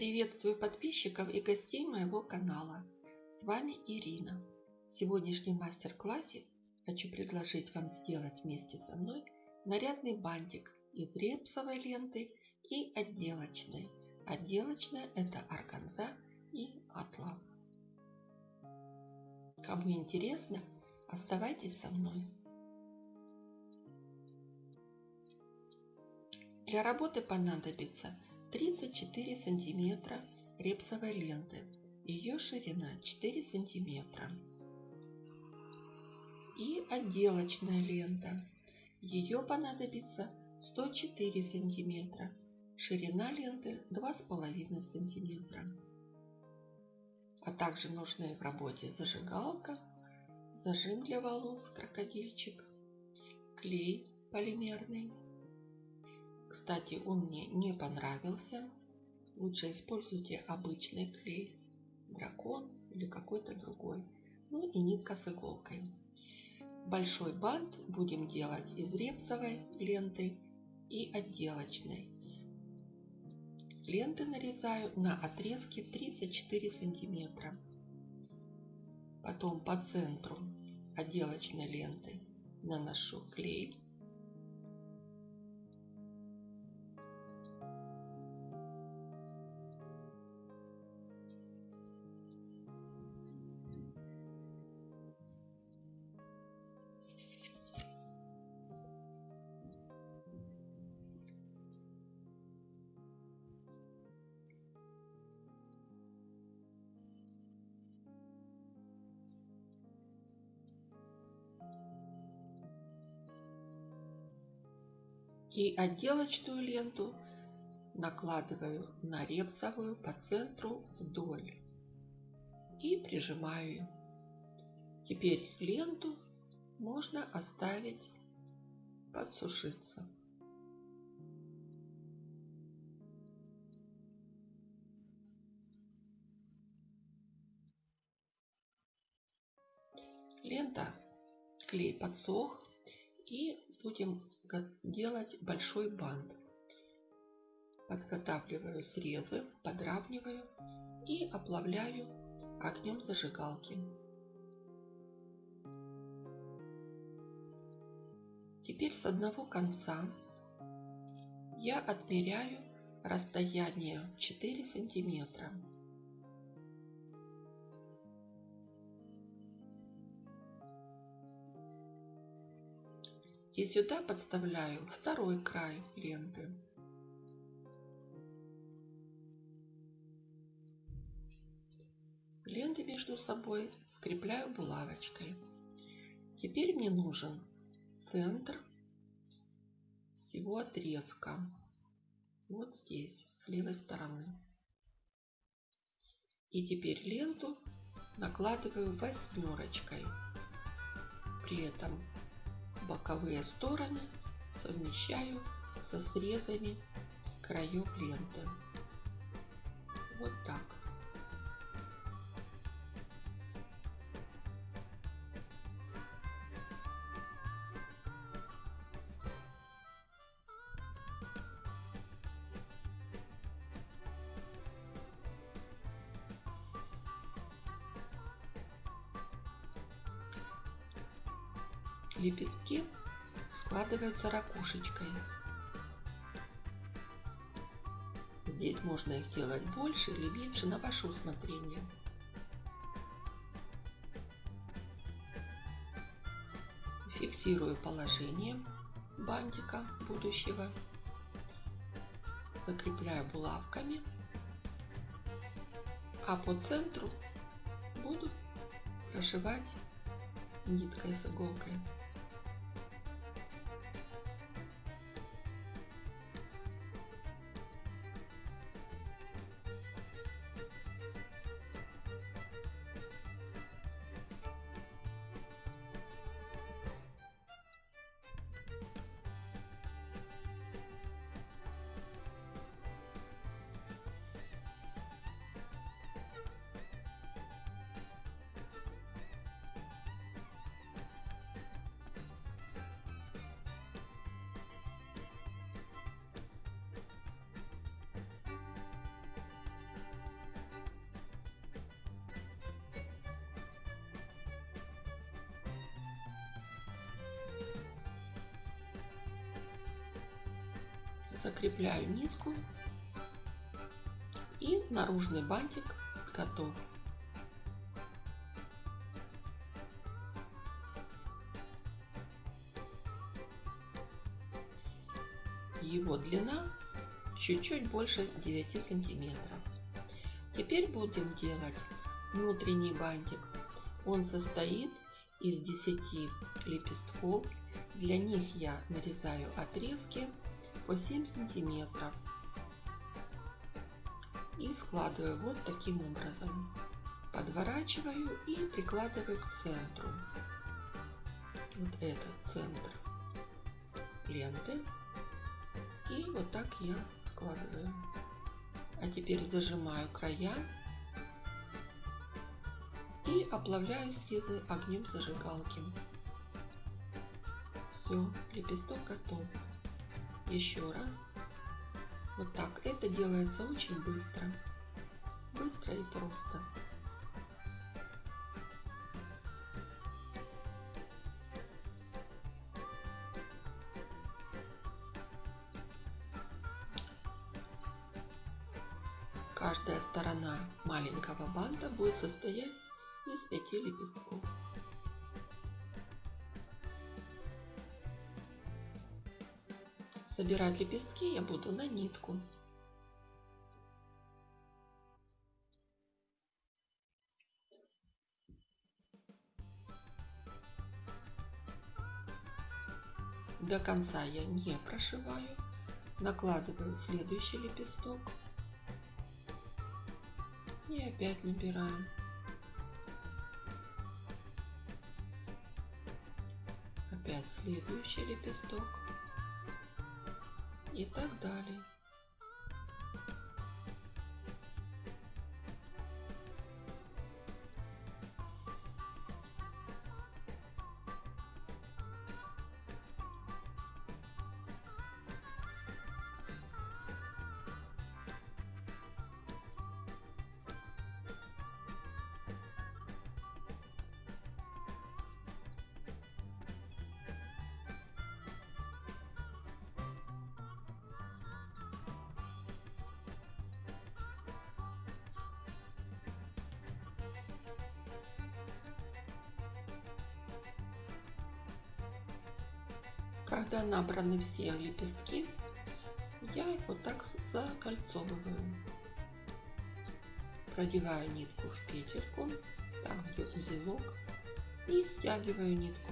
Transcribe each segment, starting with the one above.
Приветствую подписчиков и гостей моего канала. С вами Ирина. В сегодняшнем мастер-классе хочу предложить вам сделать вместе со мной нарядный бантик из репсовой ленты и отделочной. Отделочная это органза и атлас. Кому интересно, оставайтесь со мной. Для работы понадобится 34 сантиметра репсовой ленты. Ее ширина 4 сантиметра. И отделочная лента. Ее понадобится 104 сантиметра. Ширина ленты 2,5 сантиметра. А также нужны в работе зажигалка, зажим для волос, крокодильчик, клей полимерный, кстати, он мне не понравился. Лучше используйте обычный клей, дракон или какой-то другой. Ну и нитка с иголкой. Большой бант будем делать из репсовой ленты и отделочной. Ленты нарезаю на отрезки в 34 сантиметра. Потом по центру отделочной ленты наношу клей И отделочную ленту накладываю на репсовую по центру вдоль и прижимаю. Теперь ленту можно оставить подсушиться. Лента, клей подсох и будем делать большой бант. Подготавливаю срезы, подравниваю и оплавляю огнем зажигалки. Теперь с одного конца я отмеряю расстояние 4 сантиметра. И сюда подставляю второй край ленты. Ленты между собой скрепляю булавочкой. Теперь мне нужен центр всего отрезка. Вот здесь, с левой стороны. И теперь ленту накладываю восьмерочкой. При этом боковые стороны совмещаю со срезами краев ленты. Вот так. Лепестки складываются ракушечкой. Здесь можно их делать больше или меньше на ваше усмотрение. Фиксирую положение бантика будущего. Закрепляю булавками. А по центру буду прошивать ниткой с иголкой. Закрепляю нитку и наружный бантик готов. Его длина чуть-чуть больше 9 сантиметров. Теперь будем делать внутренний бантик. Он состоит из 10 лепестков. Для них я нарезаю отрезки по 7 сантиметров и складываю вот таким образом. Подворачиваю и прикладываю к центру. Вот этот центр ленты. И вот так я складываю. А теперь зажимаю края и оплавляю срезы огнем зажигалки. Все, лепесток готов. Еще раз. Вот так. Это делается очень быстро. Быстро и просто. Собирать лепестки я буду на нитку. До конца я не прошиваю. Накладываю следующий лепесток. И опять набираем. Опять следующий лепесток. И так далее. Когда набраны все лепестки, я их вот так закольцовываю. Продеваю нитку в петельку, там где узелок, и стягиваю нитку.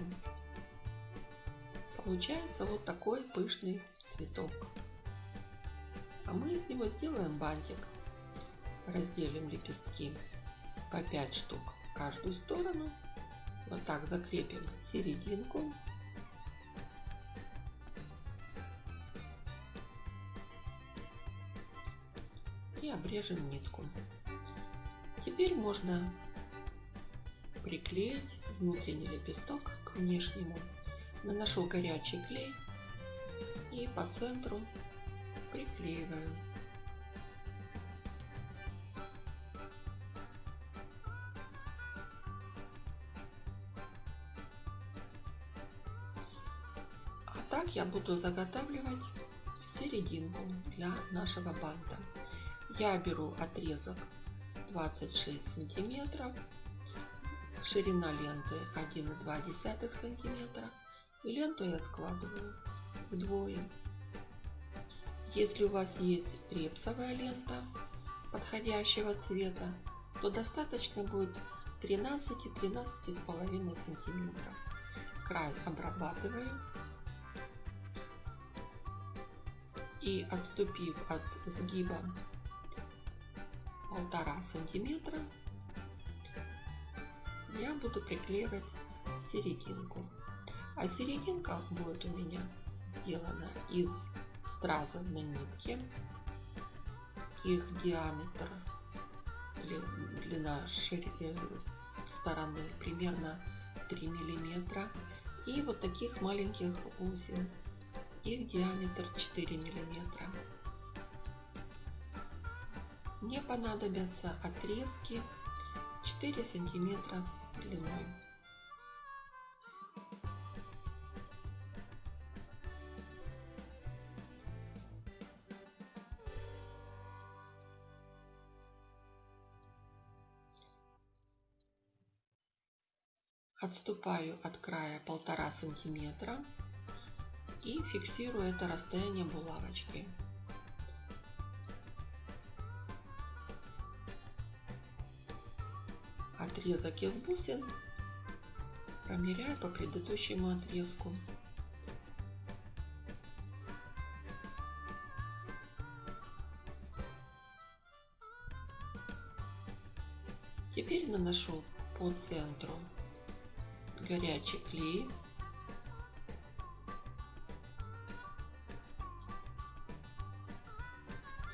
Получается вот такой пышный цветок. А мы из него сделаем бантик. Разделим лепестки по 5 штук в каждую сторону. Вот так закрепим серединку обрежем нитку. Теперь можно приклеить внутренний лепесток к внешнему. Наношу горячий клей и по центру приклеиваю. А так я буду заготавливать серединку для нашего банта я беру отрезок 26 сантиметров, ширина ленты 1,2 сантиметра и ленту я складываю вдвое. Если у вас есть репсовая лента подходящего цвета, то достаточно будет 13-13,5 сантиметров. Край обрабатываю и отступив от сгиба полтора сантиметра я буду приклеивать серединку. А серединка будет у меня сделана из стразов на нитке. Их диаметр, длина шире, стороны примерно 3 миллиметра. И вот таких маленьких узел. Их диаметр 4 миллиметра мне понадобятся отрезки 4 сантиметра длиной. Отступаю от края полтора сантиметра и фиксирую это расстояние булавочкой. Отрезок из бусин промеряю по предыдущему отрезку. Теперь наношу по центру горячий клей.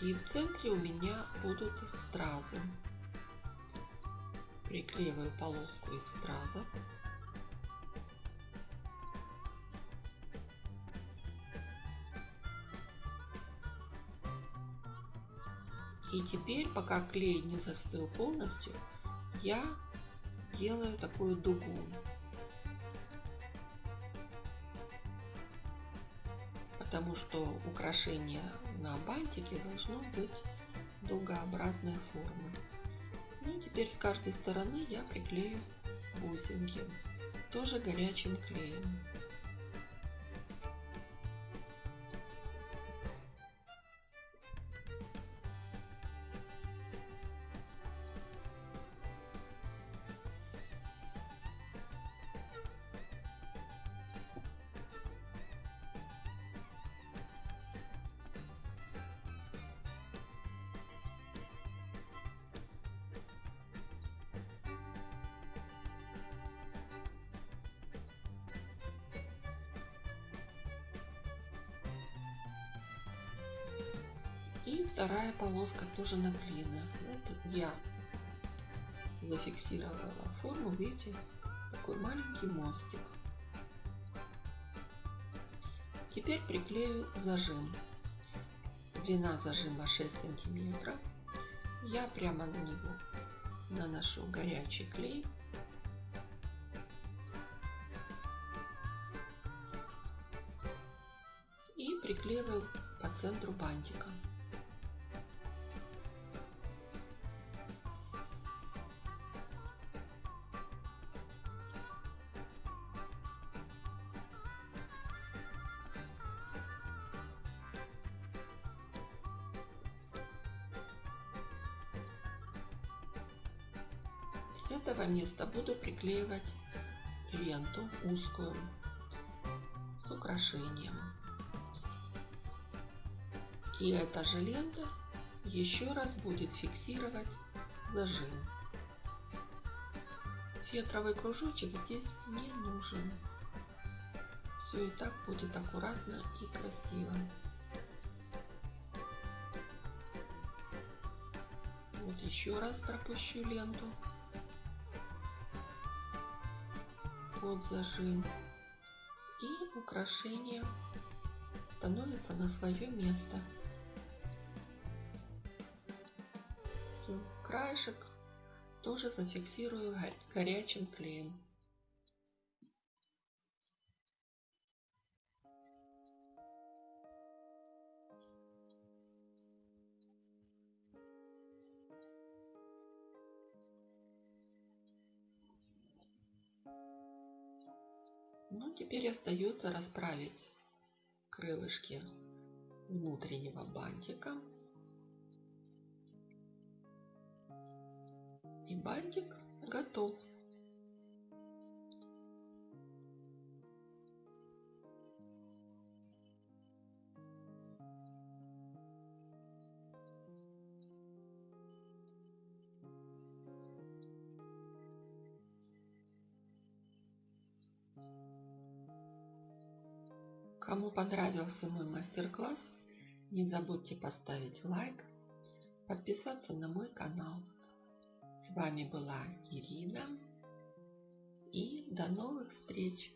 И в центре у меня будут стразы. Приклеиваю полоску из страза. И теперь, пока клей не застыл полностью, я делаю такую дугу. Потому что украшение на бантике должно быть дугообразной формы. Теперь с каждой стороны я приклею бусинки, тоже горячим клеем. Вторая полоска тоже наклеена. Вот я зафиксировала форму, видите, такой маленький мостик. Теперь приклею зажим. Длина зажима 6 сантиметров. Я прямо на него наношу горячий клей. И приклеиваю по центру бантика. Этого места буду приклеивать ленту узкую с украшением. И эта же лента еще раз будет фиксировать зажим. Фетровый кружочек здесь не нужен. Все и так будет аккуратно и красиво. Вот еще раз пропущу ленту. Под зажим. И украшение становится на свое место. Краешек тоже зафиксирую горячим клеем. Ну, теперь остается расправить крылышки внутреннего бантика. И бантик готов. Кому понравился мой мастер-класс, не забудьте поставить лайк, подписаться на мой канал. С вами была Ирина и до новых встреч!